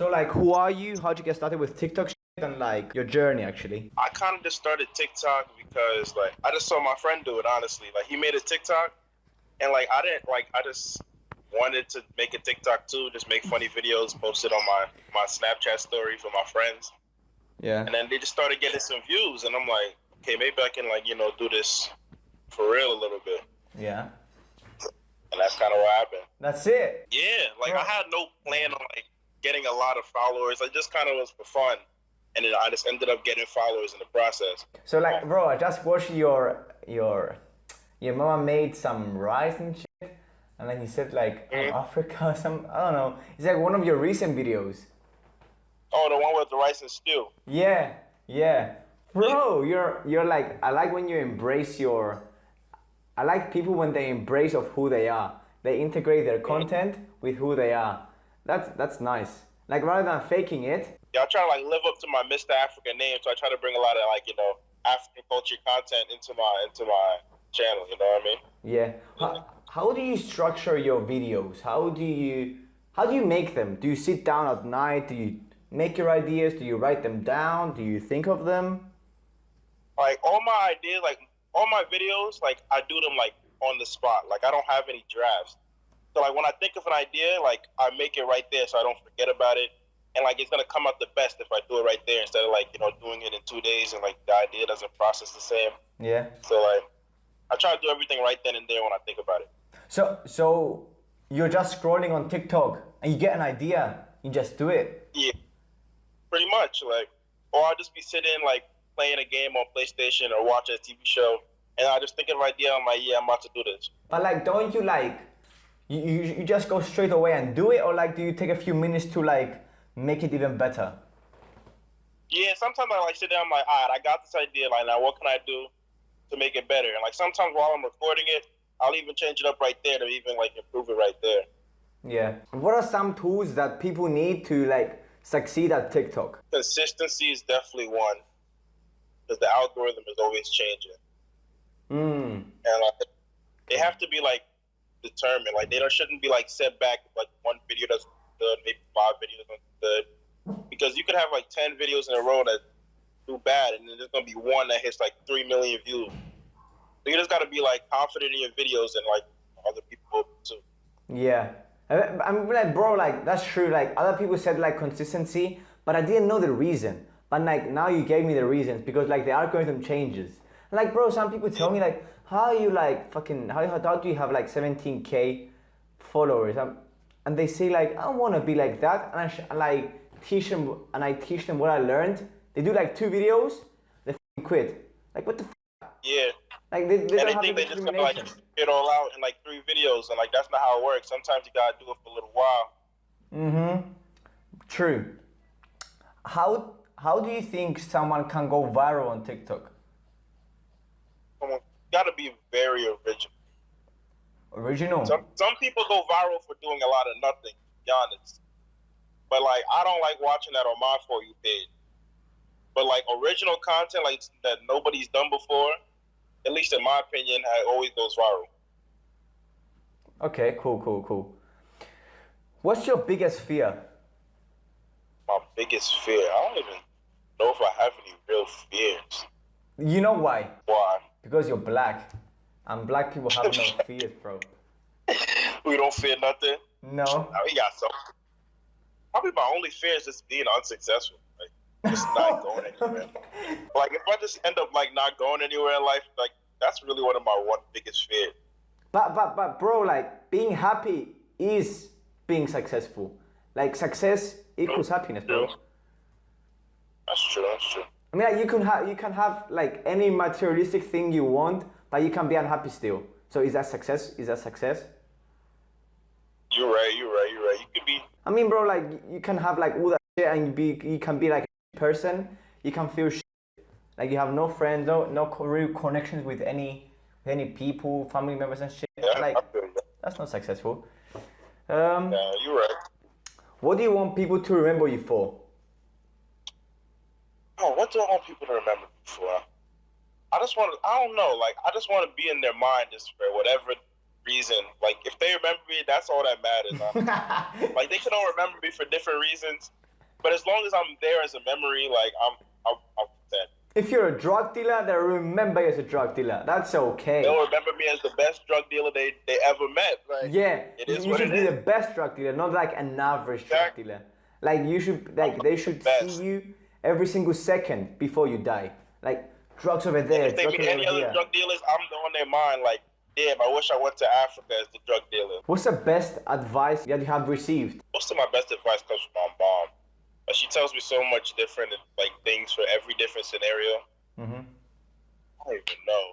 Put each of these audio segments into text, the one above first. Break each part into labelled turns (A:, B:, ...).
A: So like, who are you? How'd you get started with TikTok and like your journey actually?
B: I kind of just started TikTok because like I just saw my friend do it. Honestly, like he made a TikTok, and like I didn't like I just wanted to make a TikTok too, just make funny videos, post it on my my Snapchat story for my friends.
A: Yeah.
B: And then they just started getting some views, and I'm like, okay, maybe I can like you know do this for real a little bit.
A: Yeah.
B: And that's kind of what happened.
A: That's it.
B: Yeah, like
A: Bro.
B: I had no plan on like getting a lot of followers. I just kind of was for fun, and then I just ended up getting followers in the process.
A: So like, bro, I just watched your your your mama made some rice and shit, and then you said like oh,
B: Mhm.
A: Africa or some I don't know. It's like one of your recent videos.
B: Oh, the one with the rice and stew.
A: Yeah, yeah, bro. You're you're like I like when you embrace your. I like people when they embrace of who they are. They integrate their content with who they are. That's that's nice. Like rather than faking it.
B: Yeah, I try to like live up to my Mr. Africa name, so I try to bring a lot of like you know African culture content into my into my channel. You know what I mean?
A: Yeah. How, how do you structure your videos? How do you how do you make them? Do you sit down at night? Do you make your ideas? Do you write them down? Do you think of them?
B: Like all my ideas, like all my videos, like I do them like on the spot. Like I don't have any drafts. So like when I think of an idea, like I make it right there, so I don't forget about it. And like it's gonna come out the best if I do it right there instead of like you know doing it in two days and like the idea doesn't process the same.
A: Yeah.
B: So like I try to do everything right then and there when I think about it.
A: So so you're just scrolling on TikTok and you get an idea, you just do it.
B: Yeah, pretty much. Like, or I'll just be sitting like playing a game on PlayStation or watching a TV show, and I just think of an idea. I'm like, yeah, I'm about to do this.
A: But like don't you like you, you, you just go straight away and do it or like do you take a few minutes to like make it even better?
B: Yeah, sometimes I like sit down. I'm like, all right, I got this idea. Like, now what can I do to make it better? And like sometimes while I'm recording it, I'll even change it up right there to even like improve it right there.
A: Yeah. What are some tools that people need to like succeed at TikTok?
B: Consistency is definitely one, because the algorithm is always changing,
A: Mm.
B: and like they have to be like determined. Like they don't shouldn't be like set back like one video doesn't good, maybe five videos good, because you could have like ten videos in a row that do bad, and then there's gonna be one that hits like three million views. So you just gotta be like confident in your videos and like other people too.
A: Yeah. I'm like, bro, like, that's true. Like, other people said, like, consistency, but I didn't know the reason. But, like, now you gave me the reasons because, like, the algorithm changes. Like, bro, some people tell me, like, how are you, like, fucking, how, how do you have, like, 17k followers? Um and they say, like, I don't want to be like that. And I, sh- like, teach them, and I teach them what I learned. They do, like, two videos, they quit. Like, what the f?
B: Yeah,
A: Like, they, they
B: and
A: don't
B: they
A: have
B: think
A: the
B: they just gonna like it all out in like three videos, and like that's not how it works. Sometimes you gotta do it for a little while.
A: Mm-hmm. True. How how do you think someone can go viral on TikTok?
B: Come you gotta be very original.
A: Original.
B: Some some people go viral for doing a lot of nothing. To be honest, but like I don't like watching that on my for you page. But like original content, like that nobody's done before, at least in my opinion, it always goes viral.
A: Okay, cool, cool, cool. What's your biggest fear?
B: My biggest fear, I don't even know if I have any real fears.
A: You know why?
B: Why?
A: Because you're black. And black people have no fears, bro.
B: We don't fear nothing.
A: No.
B: We got some. Probably my only fear is just being unsuccessful. Like just not going anywhere. Like if I just end up like not going anywhere in life, like that's really one of my one biggest fears.
A: But but but bro, like being happy is being successful. Like success equals happiness, bro.
B: That's true. That's true.
A: I mean, like you can have you can have like any materialistic thing you want, but you can be unhappy still. So is that success? Is that success?
B: You're right. You're right. You're right. You can be.
A: I mean, bro, like you can have like all that shit and you be you can be like a person. You can feel shit. like you have no friends, no no real connections with any with any people, family members and shit.
B: Yeah,
A: Like
B: I feel you.
A: that's not successful. Um,
B: Yeah, you're right.
A: what do you want people to remember you for?
B: What do I want people to remember me for? I just want to. I don't know. Like I just want to be in their mind just for whatever reason. Like if they remember me, that's all that matters. like they can all remember me for different reasons, But as long as I'm there as a memory, like I'm, I'm, I'm content.
A: If you're a drug dealer, they'll remember you as a drug dealer. That's okay.
B: They'll remember me as the best drug dealer they, they ever met. Like,
A: Yeah,
B: it is
A: you should be
B: is.
A: the best drug dealer, not like an average drug dealer. Like you should, like they should
B: Best.
A: see you every single second before you die. Like drugs over there,
B: If they meet any other
A: here.
B: drug dealers, I'm on their mind. Like, damn, I wish I went to Africa as the drug dealer.
A: What's the best advice that you have received?
B: Most of my best advice comes from my mom. She tells me so much different like things for every different scenario.
A: Mhm.
B: I don't even know.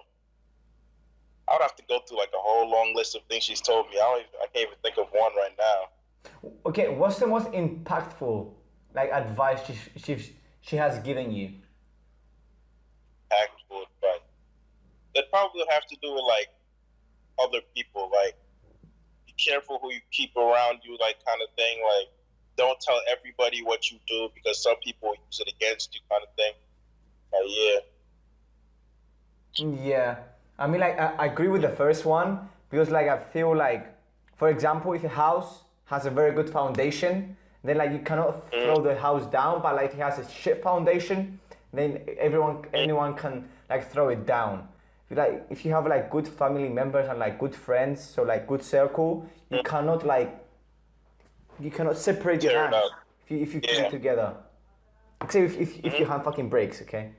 B: I would have to go through like a whole long list of things she's told me. I don't even, I can't even think of one right now.
A: Okay, what's the most impactful like advice she she she has given you?
B: Actual advice. That probably have to do with like other people. Like, be careful who you keep around you. Like, kind of thing. Like, don't tell everybody what you do because some people use it against you. Kind of thing. Like, yeah.
A: Yeah, I mean, like, I, I agree with the first one because, like, I feel like, for example, if a house has a very good foundation, then like you cannot throw the house down, but like it has a shit foundation, then everyone, anyone can like throw it down. If you, Like, if you have like good family members and like good friends, so like good circle, you cannot like, you cannot separate your hands if you if you
B: Yeah.
A: it together. Except if, if, if your hand fucking breaks, okay?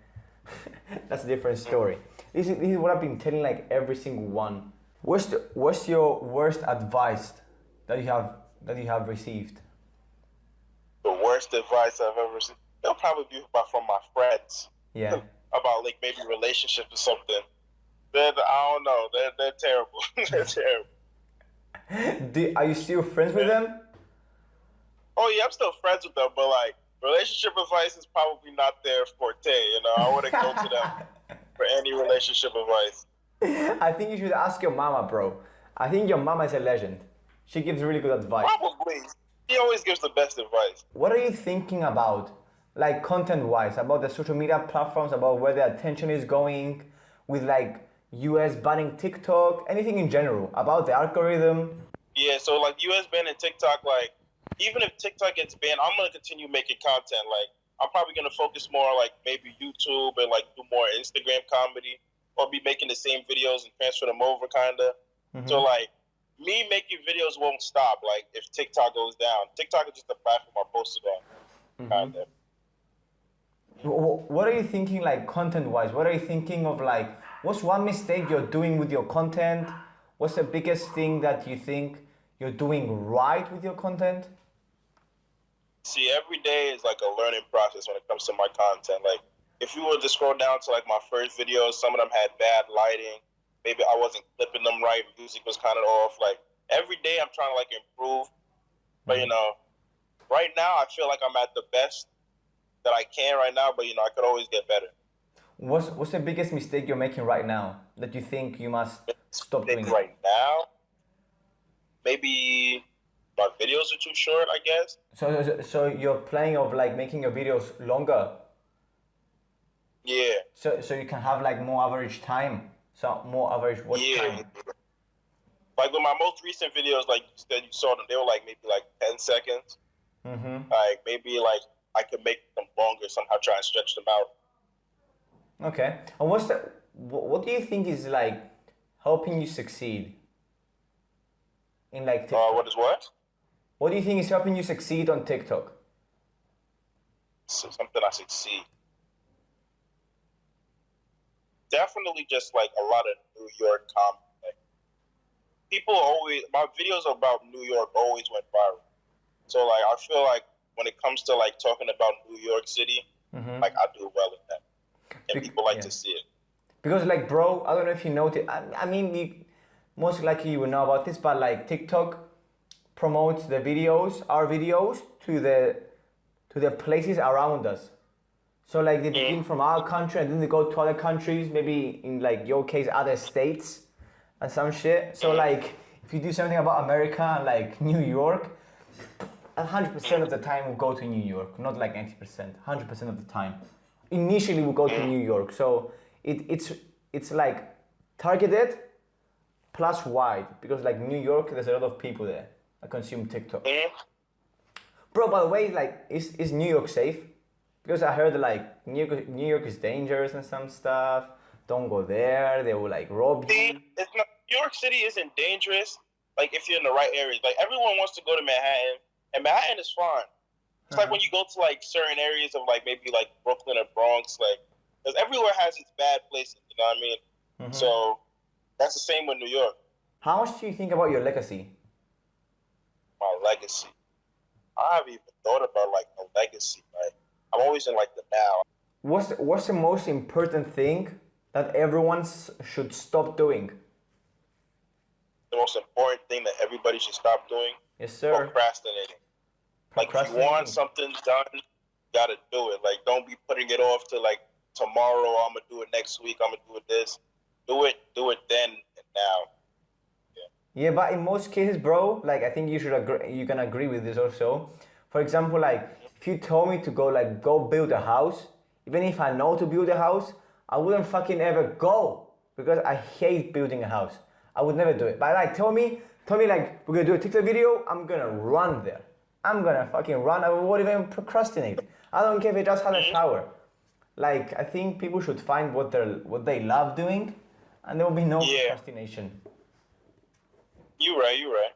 A: That's a different story. This is, this is what I've been telling like every single one. What's the, what's your worst advice that you have that you have received?
B: Worst advice I've ever seen. It'll probably be about from my friends.
A: Yeah.
B: about like maybe relationships or something. They're, I don't know. They're, they're terrible. they're terrible.
A: Do, are you still friends with them?
B: Oh yeah, I'm still friends with them, but like relationship advice is probably not their forte. You know, I wouldn't go to them for any relationship advice.
A: I think you should ask your mama, bro. I think your mama is a legend. She gives really good advice.
B: Probably. He always gives the best advice.
A: What are you thinking about, like content wise, about the social media platforms, about where the attention is going, with like US banning TikTok, anything in general, about the algorithm?
B: Yeah, so like US banning TikTok, like even if TikTok gets banned, I'm gonna continue making content. Like I'm probably gonna focus more on, like maybe YouTube and like do more Instagram comedy, or be making the same videos and transfer them over, kinda. So mm-hmm. like me making videos won't stop. Like if TikTok goes down, TikTok is just a platform I posted on, mm-hmm.
A: kinda. What are you thinking, like content wise? What are you thinking of, like, what's one mistake you're doing with your content? What's the biggest thing that you think you're doing right with your content?
B: See, every day is like a learning process when it comes to my content. Like, if you were to scroll down to like my first videos, some of them had bad lighting. Maybe I wasn't clipping them right. Music was kind of off. Like every day, I'm trying to like improve. But you mm-hmm. know, right now, I feel like I'm at the best that I can right now. But you know, I could always get better.
A: What's, what's the biggest mistake you're making right now that you think you must stop doing?
B: right now, maybe my videos are too short. I guess.
A: So, so, so you're planning of like making your videos longer,
B: Yeah.
A: so so you can have like more average time, so more average watch
B: Yeah.
A: time.
B: Like with my most recent videos, like you said, you saw them, they were like maybe like 10 seconds.
A: Mm-hmm.
B: Like maybe like I could make them longer somehow, try and stretch them out.
A: Okay. And what's the what, what do you think is like helping you succeed in like
B: Uh, what is what?
A: What do you think is helping you succeed on TikTok?
B: So something I succeed. Definitely just like a lot of New York comedy. Like, people always, my videos about New York always went viral. So like I feel like when it comes to like talking about New York City,
A: Mhm.
B: like I do well in that. And
A: Bec-
B: people like
A: yeah.
B: to see it.
A: Because like, bro, I don't know if you noticed. I, I mean, you, most likely you will know about this, but like TikTok promotes the videos, our videos, to the to the places around us. So like they begin from our country and then they go to other countries, maybe in like your case, other states and some shit. So like if you do something about America, like New York, hundred percent of the time we'll go to New York, not like ninety percent, hundred percent of the time. Initially we'll go to New York, so it, it's it's like targeted plus wide because like New York, there's a lot of people there that consume TikTok. Bro, by the way, like, is, is New York safe? Because I heard like New York, New York is dangerous and some stuff. Don't go there. They will like rob you.
B: See, it's not, New York City isn't dangerous. Like if you're in the right areas, like everyone wants to go to Manhattan, and Manhattan is fine. It's like
A: Uh-huh.
B: when you go to like certain areas of like maybe like Brooklyn or Bronx, like because everywhere has its bad places. You know what I mean?
A: Mhm.
B: So that's the same with New York.
A: How much do you think about your legacy?
B: My legacy. I haven't even thought about like a legacy. Like I'm always in like the now.
A: What's what's the most important thing that everyone should stop doing?
B: The most important thing that everybody should stop doing
A: Yes, sir.
B: procrastinating. Like if you want something done, you gotta do it. Like don't be putting it off to like tomorrow. Oh, I'm gonna do it next week. I'm gonna do it this. Do it. Do it then and now.
A: Yeah, but in most cases, bro, like I think you should agree. You can agree with this also. For example, like if you told me to go like go build a house, even if I know to build a house, I wouldn't fucking ever go because I hate building a house. I would never do it. But like tell me, tell me like we're gonna do a TikTok video, I'm gonna run there. I'm gonna fucking run. I won't even procrastinate. I don't care if it just had a shower. Like I think people should find what they what they love doing, and there will be no
B: Yeah.
A: procrastination.
B: You're right. You're right.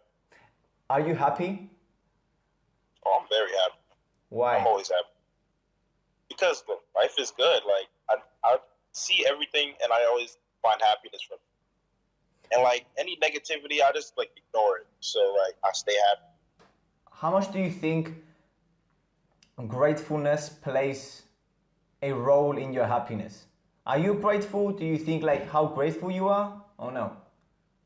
A: Are you happy?
B: Oh, I'm very happy.
A: Why?
B: I'm always happy because look, life is good. Like I, I see everything, and I always find happiness from it. And like any negativity, I just like ignore it. So like I stay happy.
A: How much do you think gratefulness plays a role in your happiness? Are you grateful? Do you think like how grateful you are? Oh no.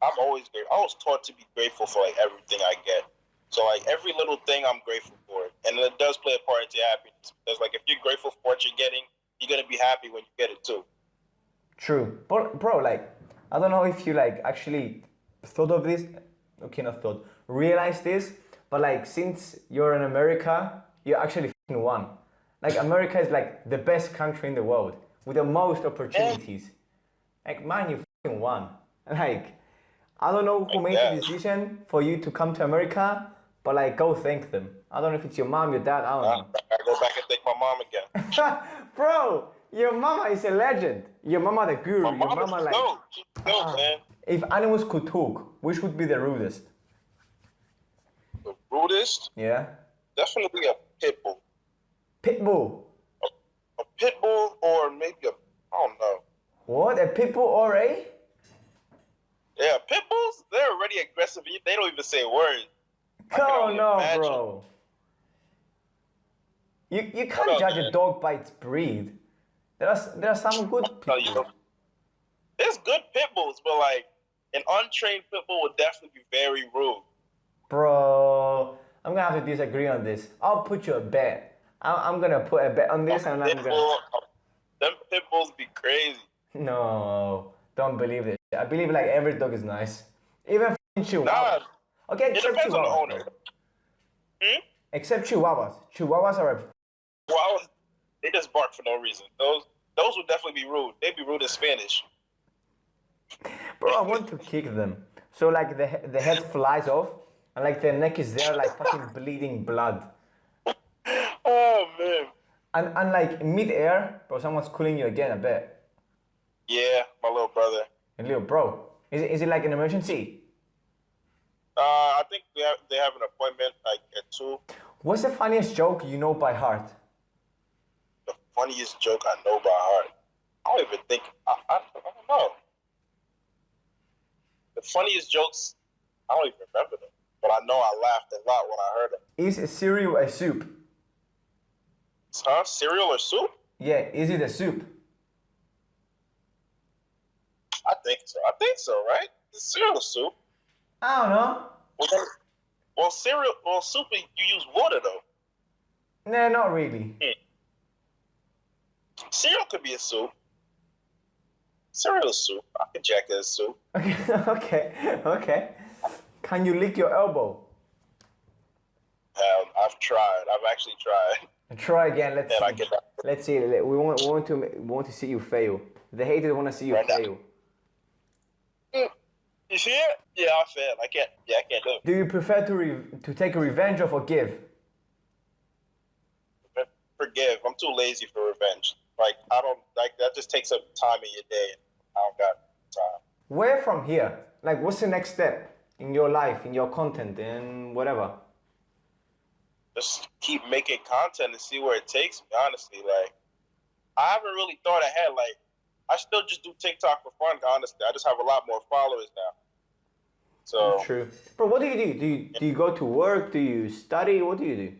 B: I'm always grateful. I was taught to be grateful for like everything I get. So like every little thing, I'm grateful for and it does play a part into happiness. Because like if you're grateful for what you're getting, you're gonna be happy when you get it too.
A: True. But bro, like I don't know if you like actually thought of this. Okay, not thought. realized this, but like since you're in America, you actually fucking won. Like America is like the best country in the world with the most opportunities. Like man, you fucking won. Like I don't know who
B: Like
A: made the decision for you to come to America, but like go thank them. I don't know if it's your mom, your dad. I don't know.
B: I, go back and thank my mom again.
A: Bro, your mama is a legend. Your mama the guru.
B: My
A: your
B: is
A: mama like.
B: dope. She's dope,
A: Ah.
B: man.
A: If animals could talk, which would be the rudest?
B: The rudest,
A: Yeah.
B: definitely a pit bull.
A: Pitbull.
B: A pit bull, or maybe a I don't know.
A: What? A pitbull or a?
B: Yeah, pit bulls. They're already aggressive. They don't even say words. can
A: Oh no,
B: imagine.
A: bro. You you can't judge a dog by its breed. There are there are some good
B: you.
A: pitbulls.
B: There's good pit bulls, but like an untrained pit bull would definitely be very rude.
A: Bro, I'm gonna have to disagree on this. I'll put you a bet. I'm, I'm gonna put a bet on this, and I'm gonna.
B: them pit bulls be crazy.
A: No, don't believe this. I believe like every dog is nice, even f***ing chihuahuas.
B: Nah,
A: Okay,
B: it
A: except
B: depends on the
A: chihuahuas.
B: owner. Hmm?
A: Except chihuahuas. Chihuahuas are
B: Well, they just bark for no reason. Those those would definitely be rude. They'd be rude in Spanish.
A: Bro, I want to kick them. So like the the head flies off, and like their neck is there, like fucking bleeding blood.
B: Oh man.
A: And and like mid-air, bro, someone's calling you again. I bet.
B: Yeah, my little brother.
A: And little bro, is it, is it like an emergency?
B: Uh, I think they have they have an appointment like at two.
A: What's the funniest joke you know by heart?
B: Funniest joke I know by heart. I don't even think I, I, I don't know. The funniest jokes, I don't even remember them. But I know I laughed a lot when I heard them.
A: Is cereal a soup?
B: Huh? Cereal or soup?
A: Yeah, is it a soup?
B: I think so. I think so, right? It's cereal soup.
A: I don't know.
B: Well, well, cereal, well, soup, you use water though.
A: Nah, not really. Hmm.
B: Cereal could be a soup. Cereal is soup. I could jack it as soup.
A: Okay, okay, okay. Can you lick your elbow?
B: Um, I've tried. I've actually tried.
A: Try again. Let's see. Let's see. We want, we want to we want to see you fail. The haters want to see you
B: Right now.
A: fail.
B: You see it? Yeah, I failed. I can't. Yeah, I can't do it.
A: Do you prefer to re- to take a revenge or forgive?
B: forgive. I'm too lazy for revenge. Like I don't like that. Just takes up time in your day. I don't got time.
A: Where from here? Like, what's the next step in your life, in your content, in whatever?
B: Just keep making content and see where it takes me. Honestly, like I haven't really thought ahead. Like I still just do TikTok for fun. Honestly, I just have a lot more followers now. So
A: True. Bro, what do you do? Do you, do you go to work? Do you study? What do you do?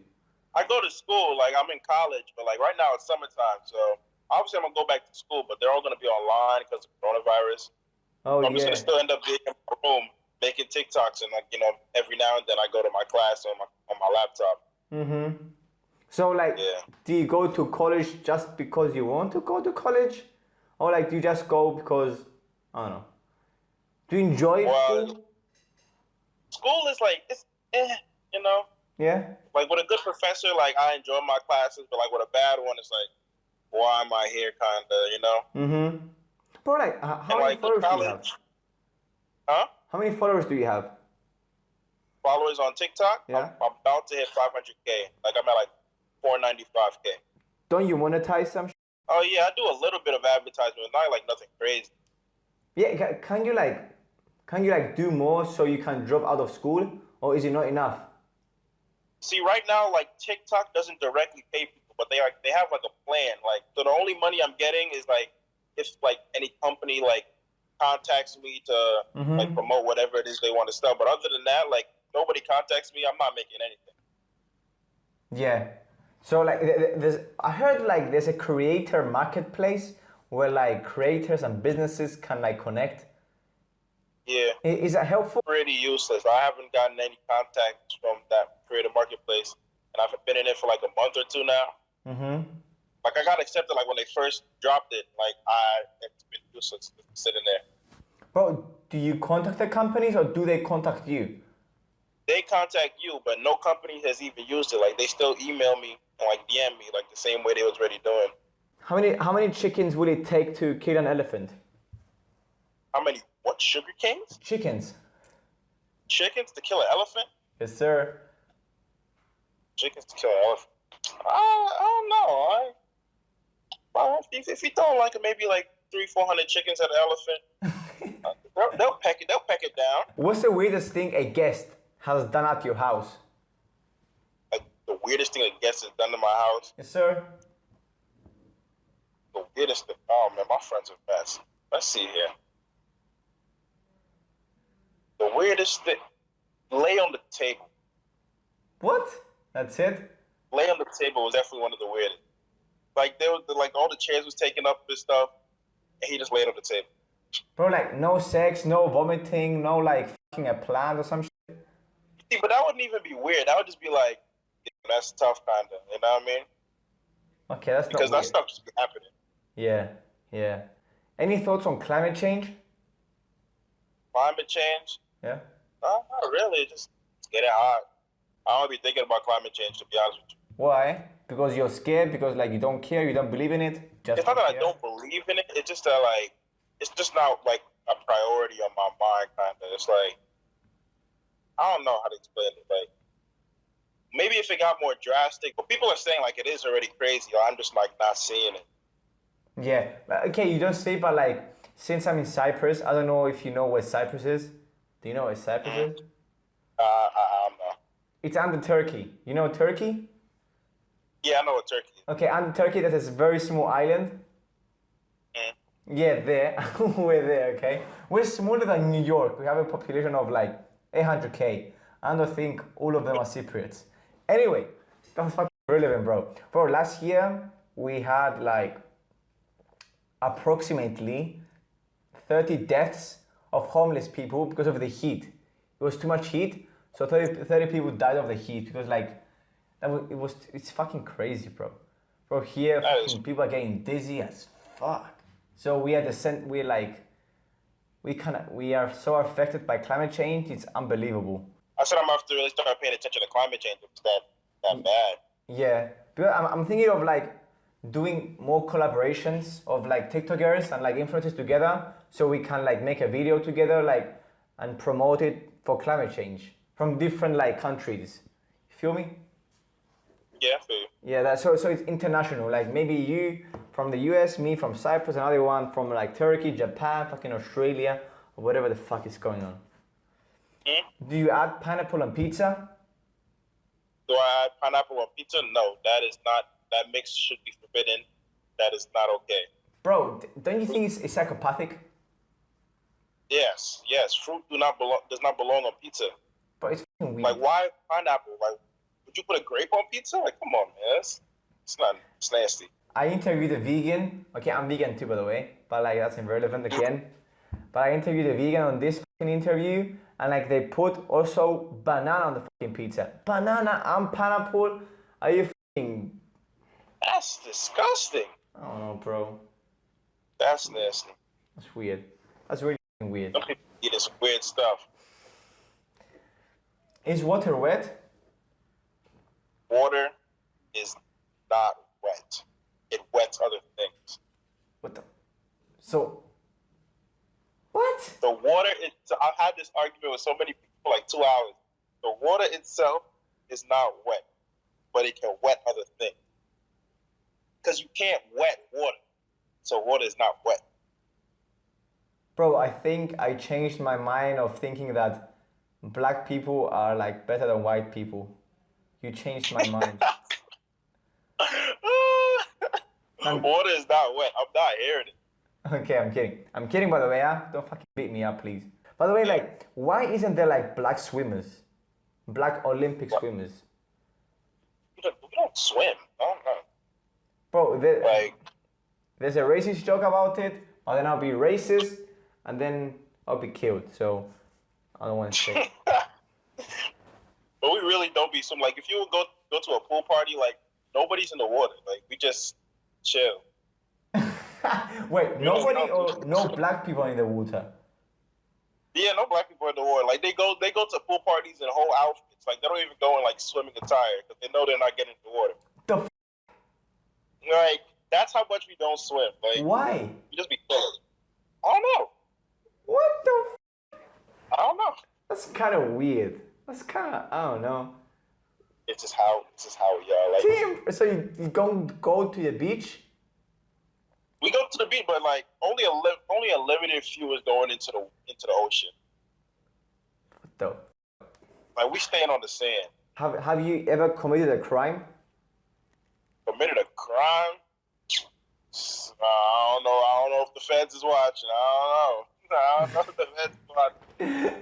B: I go to school. Like I'm in college, but like right now it's summertime. So obviously I'm gonna go back to school, but they're all gonna be online because of coronavirus.
A: Oh,
B: I'm just gonna still end up being in my room making TikToks and like you know every now and then I go to my class on my on my laptop.
A: Mm-hmm. So, like,
B: Yeah.
A: do you go to college just because you want to go to college? Or, like, do you just go because, I don't know. Do you enjoy
B: Well,
A: school?
B: School is like it's eh, you know.
A: Yeah?
B: Like with a good professor, like I enjoy my classes, but like with a bad one, it's like, why am I here? Kinda, you know.
A: Mm-hmm. Bro, like, h- how
B: And
A: many
B: like
A: followers do you have?
B: huh?
A: How many followers do you have?
B: Followers on TikTok,
A: Yeah.
B: I'm, I'm about to hit 500k. Like I'm at like 495k.
A: Don't you monetize some? sh-
B: Oh yeah, I do a little bit of advertisement, not like nothing crazy.
A: Yeah, can you like, can you like do more so you can drop out of school, or is it not enough?
B: See, right now, like TikTok doesn't directly pay people, but they are they have like a plan. Like, so the only money I'm getting is like if like any company like contacts me to
A: Mhm.
B: like promote whatever it is they want to sell. But other than that, like nobody contacts me, I'm not making anything.
A: Yeah. So like, th- th- there's, I heard like there's a creator marketplace where like creators and businesses can like connect.
B: Yeah,
A: Is that helpful?
B: pretty useless. I haven't gotten any contacts from that creator marketplace, and I've been in it for like a month or two now.
A: Mm-hmm.
B: Like I got accepted like when they first dropped it. Like I, it's been useless sitting there.
A: Bro, do you contact the companies or do they contact you?
B: they contact you, but no company has even used it. Like they still email me and like DM me like the same way they was already doing.
A: How many how many chickens would it take to kill an elephant?
B: How many what sugar canes?
A: Chickens.
B: Chickens to kill an elephant?
A: Yes, sir.
B: Chickens to kill an elephant. I, I don't know. I well, if, if you throw like it maybe like three, four hundred chickens at an elephant, uh, they'll, they'll peck it. They'll peck it down.
A: What's the weirdest thing a guest has done at your house?
B: Like the weirdest thing a guest has done to my house.
A: Yes, sir.
B: The weirdest thing. Oh man, my friends are best. Let's see here. The weirdest thing. Lay on the table.
A: What? That's it?
B: Lay on the table was definitely one of the weirdest. Like there was like all the chairs was taken up and stuff, and he just laid on the table.
A: Bro, like no sex, no vomiting, no like fucking a plant or some shit.
B: See, but that wouldn't even be weird. That would just be like, that's tough, kinda. You know what I mean?
A: Okay, that's
B: Because that
A: weird.
B: stuff just be happening.
A: Yeah, yeah. Any thoughts on climate change?
B: Climate change?
A: Yeah.
B: No, not really. Just it's getting hot. I don't be thinking about climate change to be honest with you.
A: Why? Because you're scared? Because like you don't care, you don't believe in it? Just
B: It's not that I don't believe in it. It's just that like it's just not like a priority on my mind. Kinda. It's like I don't know how to explain it. Like maybe if it got more drastic, but people are saying like it is already crazy. I'm just like not seeing it.
A: Yeah. Okay, you don't say, but like since I'm in Cyprus, I don't know if you know where Cyprus is. Do you know where Cyprus is?
B: Uh, I, I don't know.
A: It's under Turkey. You know Turkey?
B: Yeah, I know what Turkey. Is.
A: Okay, and Turkey, that is a very small island.
B: Mm.
A: Yeah, there. We're there, okay? We're smaller than New York. We have a population of like 800k. I don't think all of them are Cypriots. Anyway, that's fucking relevant, bro. Bro, last year we had like approximately 30 deaths of homeless people because of the heat. It was too much heat, so 30, 30 people died of the heat because like that was, it was it's fucking crazy, bro. Bro, here people are getting dizzy as fuck. So we are the cent- we like we kind of we are so affected by climate change. It's unbelievable.
B: I said I'm gonna have to really start paying attention to climate change. It's that that mm. bad.
A: Yeah, because I'm, I'm thinking of like doing more collaborations of like TikTokers and like influencers together, so we can like make a video together, like and promote it for climate change from different like countries. You feel me?
B: Yeah, I feel you.
A: Yeah, that so so it's international. Like maybe you from the US, me from Cyprus, another one from like Turkey, Japan, fucking Australia, or whatever the fuck is going on.
B: Hmm?
A: Do you add pineapple on pizza?
B: Do I add pineapple on pizza? No, that is not. That mix should be forbidden. That is not okay.
A: Bro, don't you think it's, it's psychopathic?
B: Yes, yes. Fruit do not belong. Does not belong on pizza.
A: But it's weird.
B: Like, why pineapple? Like, you put a grape on pizza? Like, come on, man. It's, it's not. It's nasty.
A: I interviewed a vegan. Okay, I'm vegan too, by the way, but like that's irrelevant again. But I interviewed a vegan on this fucking interview, and like they put also banana on the fucking pizza. Banana and pineapple. Are you fucking?
B: That's disgusting.
A: I don't know, bro.
B: That's nasty.
A: That's weird. That's really weird.
B: Some people eat this weird stuff.
A: Is water wet?
B: Water is not wet. It wets other things.
A: What the? So. What?
B: The water. It, I've had this argument with so many people for like two hours. The water itself is not wet, but it can wet other things. Because you can't wet water, so water is not wet.
A: Bro, I think I changed my mind of thinking that black people are like better than white people. You changed my mind.
B: My water is not wet. I'm not hearing it.
A: Okay, I'm kidding. I'm kidding, by the way. Huh? Don't fucking beat me up, please. By the way, like, why isn't there like black swimmers, black Olympic swimmers,
B: We don't, we don't swim. I don't know.
A: bro? There,
B: Like,
A: there's a racist joke about it, but then I'll be racist, and then I'll be killed. So I don't want to say.
B: but we really don't be swim. Like, if you go go to a pool party, like nobody's in the water. Like, we just chill.
A: Wait, nobody or no black people in the water?
B: Yeah, no black people in the water. Like, they go they go to pool parties in whole outfits. Like, they don't even go in like swimming attire because they know they're not getting in the water.
A: The f-
B: Like, that's how much we don't swim. Like,
A: why?
B: we just be chilling. I don't know.
A: What the? F-
B: I don't know.
A: That's kind of weird. That's kind of I don't know.
B: It's just how it's just how are. Like,
A: Damn. So you, you don't go to the beach?
B: we go to the beach, but like only a li- only a limited few is going into the into the ocean.
A: What the?
B: Like, we staying on the sand.
A: Have Have you ever committed a crime?
B: committed a crime. I don't know. I don't know if the feds is watching. I don't know. I don't the is watching.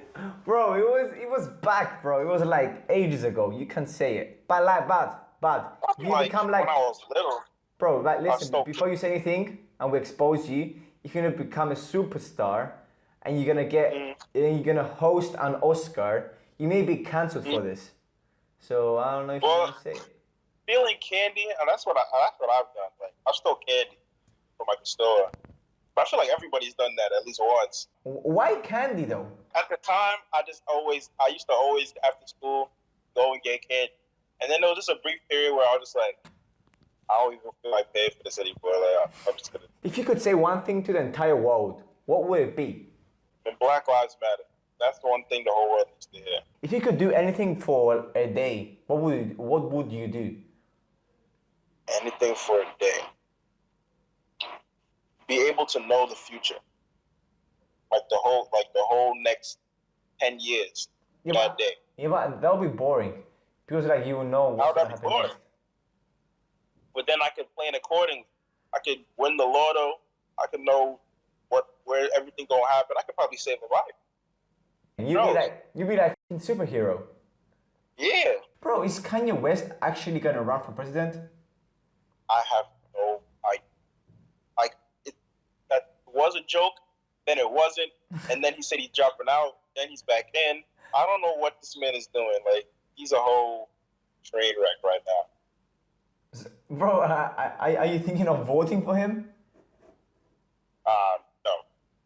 A: Bro, it was it was back, bro. It was like ages ago. You can say it, but like, but but you
B: Like,
A: become like,
B: when I was little.
A: bro. Like, listen. Before you say anything, and we expose you, you're gonna become a superstar, and you're gonna get,
B: Mm.
A: and you're gonna host an Oscar, you may be cancelled for this. So I don't know if you
B: Mm. Well-
A: want to say. it.
B: Stealing candy, and that's what I that's what I've done. Like I've stole candy from the store. But I feel like everybody's done that at least once.
A: Why candy though?
B: At the time, I just always I used to always after school go and get candy, and then there was just a brief period where I was just like, I don't even feel like paying for this anymore. Like I'm just gonna.
A: If you could say one thing to the entire world, what would it be?
B: And Black Lives Matter. That's the one thing the whole world needs to hear.
A: If you could do anything for a day, what would what would you do?
B: anything for a day. Be able to know the future, like the whole, like the whole next ten years.
A: Yeah,
B: that
A: but,
B: day.
A: yeah, but that would be boring because like you know what's gonna happen
B: boring?
A: next.
B: But then I could plan accordingly. I could win the lotto. I could know what where everything gonna happen. I could probably save a life.
A: You'd be like you'd be like a superhero.
B: Yeah,
A: Bro, is Kanye West actually gonna run for president?
B: I have no I like it. That was a joke. Then it wasn't, and then he said he's dropping out. Then he's back in. I don't know what this man is doing. Like he's a whole train wreck right now.
A: Bro, uh, are, are you thinking of voting for him?
B: Uh, no,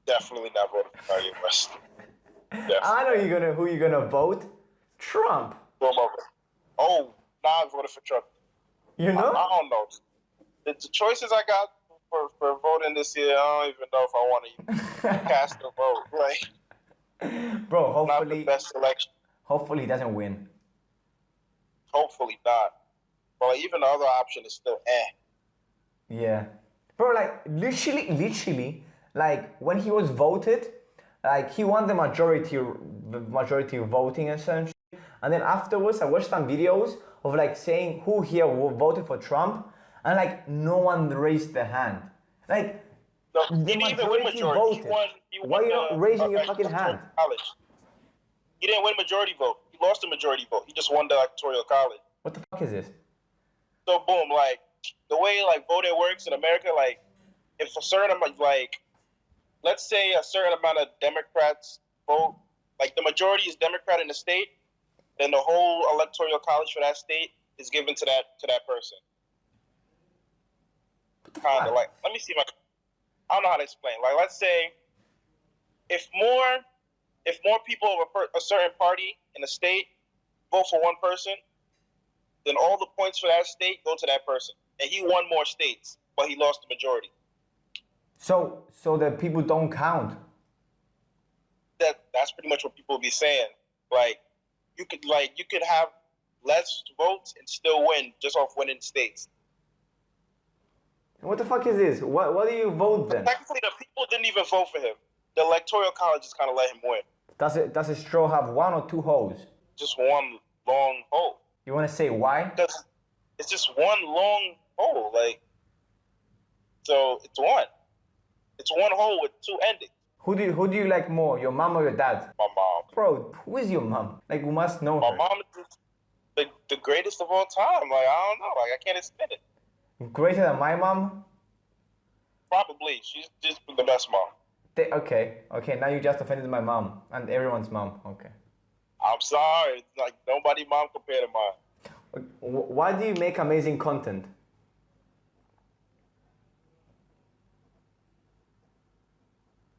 B: definitely not voting for Kanye West.
A: I know you're gonna who you're gonna vote. Trump.
B: Boom over. Oh, now I voted for Trump.
A: You
B: I,
A: know?
B: I don't know. The, the choices I got for, for voting this year, I don't even know if I want to cast a vote. Like,
A: Bro, hopefully,
B: best selection.
A: hopefully he doesn't win.
B: Hopefully not. But even the other option is still eh.
A: Yeah. Bro, like literally, literally, like when he was voted, like he won the majority, the majority voting essentially. And then afterwards, I watched some videos of like saying who here voted for Trump, and like no one raised their hand. Like
B: No,
A: the
B: he didn't even win
A: majority
B: majority. He
A: voted.
B: won, he
A: Why
B: won
A: you not raising your
B: uh,
A: fucking hand?
B: College. He didn't win majority vote. He lost the majority vote. He just won the electoral college.
A: what the fuck is this?
B: So boom, like the way like voting works in America, like if a certain amount, like let's say a certain amount of Democrats vote, like the majority is Democrat in the state, then the whole electoral college for that state is given to that to that person. Kind of like, let me see if I, I don't know how to explain. Like, let's say if more if more people of a, per, a certain party in the state vote for one person, then all the points for that state go to that person. And he won more states, but he lost the majority.
A: So, so that people don't count.
B: That that's pretty much what people be saying. Like you could like you could have less votes and still win just off winning states.
A: What the fuck is this? What, what do you vote then?
B: Technically, the people didn't even vote for him. The electoral college just kind of let him win.
A: Does it does a straw have one or two holes?
B: Just one long hole.
A: You want to say why?
B: Because it's just one long hole. Like so, it's one. It's one hole with two endings.
A: Who do you, who do you like more, your mom or your dad?
B: My mom.
A: Bro, who is your mom? Like we must know
B: My
A: her.
B: mom is the, the greatest of all time. Like I don't know. Like I can't explain it.
A: Greater than my mom?
B: Probably she's just the best mom.
A: They, okay, okay. Now you just offended my mom and everyone's mom. Okay.
B: I'm sorry. It's like nobody mom compared to mine.
A: Why do you make amazing content?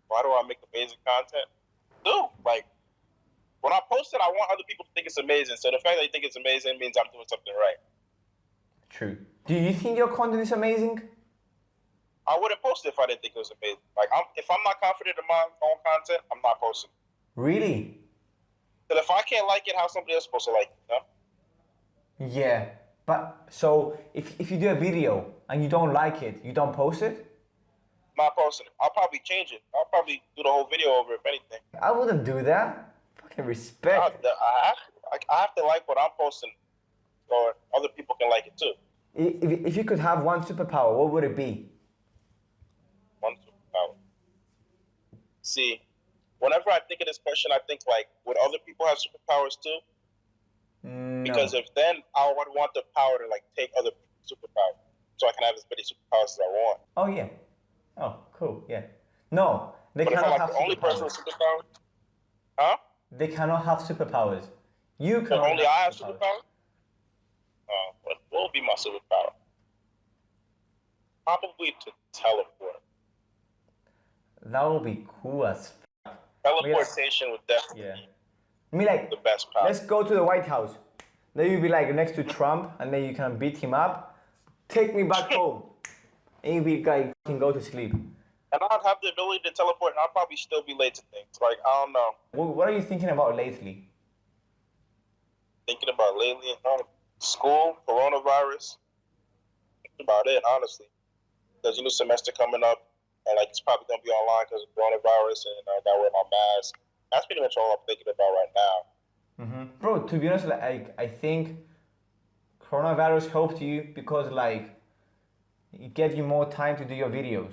B: Why do I make amazing content? Do like when I post it, I want other people to think it's amazing. So the fact that you think it's amazing means I'm doing something right.
A: True. Do you think your content is amazing?
B: I wouldn't post it if I didn't think it was amazing. Like I'm, if I'm not confident in my own content, I'm not posting.
A: Really?
B: But if I can't like it, how somebody else supposed to like it? You know?
A: Yeah. But so if, if you do a video and you don't like it, you don't post it?
B: I'm not posting it. I'll probably change it. I'll probably do the whole video over if anything.
A: I wouldn't do that. Fucking respect.
B: I have, I, I have to like what I'm posting, or other people can like it too.
A: If, if you could have one superpower, what would it be?
B: One superpower. See, whenever I think of this question, I think like, would other people have superpowers too?
A: Mm, no.
B: Because if then I would want the power to like take other superpowers, so I can have as many superpowers as I want.
A: Oh yeah. Oh, cool. Yeah. No, they
B: But if I'm
A: cannot
B: like
A: have
B: the only person
A: superpowers.
B: with superpowers, huh?
A: They cannot have superpowers. You
B: can.
A: cannot.
B: only I have
A: superpowers.
B: superpowers. What what be my superpower? Probably to teleport.
A: That would be cool as. F-
B: Teleportation would
A: yeah.
B: definitely
A: I mean, like,
B: be the best power.
A: let's go to the White House. Then you'll be like next to Trump, and then you can beat him up. Take me back home. And you'll be like, can go to sleep.
B: And I'd have the ability to teleport, and I'd probably still be late to things. Like I don't know.
A: What, what are you thinking about lately?
B: Thinking about lately, um, school, coronavirus. About it, honestly. There's a new semester coming up, and like it's probably gonna be online because of coronavirus, and I gotta wear my mask. That's pretty much all I'm thinking about right now.
A: hmm Bro, to be honest, like, I, I think coronavirus helped you because like it gave you more time to do your videos.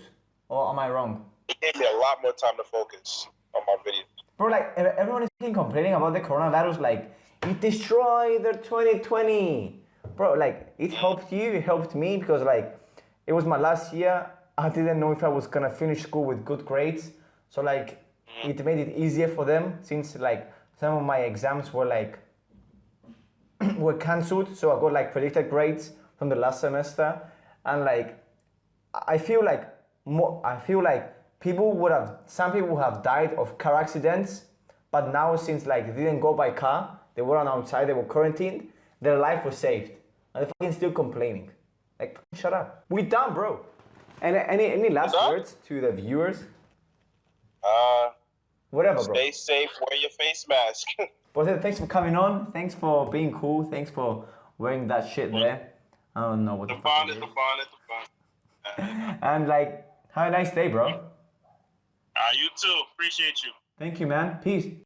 A: Or am I wrong?
B: It gave me a lot more time to focus on my video.
A: Bro, like everyone is complaining about the coronavirus, like it destroyed their 2020. Bro, like it helped you, it helped me because like it was my last year. I didn't know if I was gonna finish school with good grades. So like it made it easier for them since like some of my exams were like were cancelled. So I got like predicted grades from the last semester. And like I feel like more, I feel like people would have some people would have died of car accidents, but now since like they didn't go by car, they weren't outside, they were quarantined, their life was saved, and they're fucking still complaining. Like fucking shut up. We done, bro. Any any any last words to the viewers?
B: Uh,
A: Whatever, bro.
B: stay safe. Wear your face mask.
A: But thanks for coming on. Thanks for being cool. Thanks for wearing that shit there. I don't know what
B: The
A: the, fuck
B: fun is the fun is the fun.
A: And like, have a nice day, bro.
B: uh, you too. Appreciate you.
A: Thank you, man. Peace.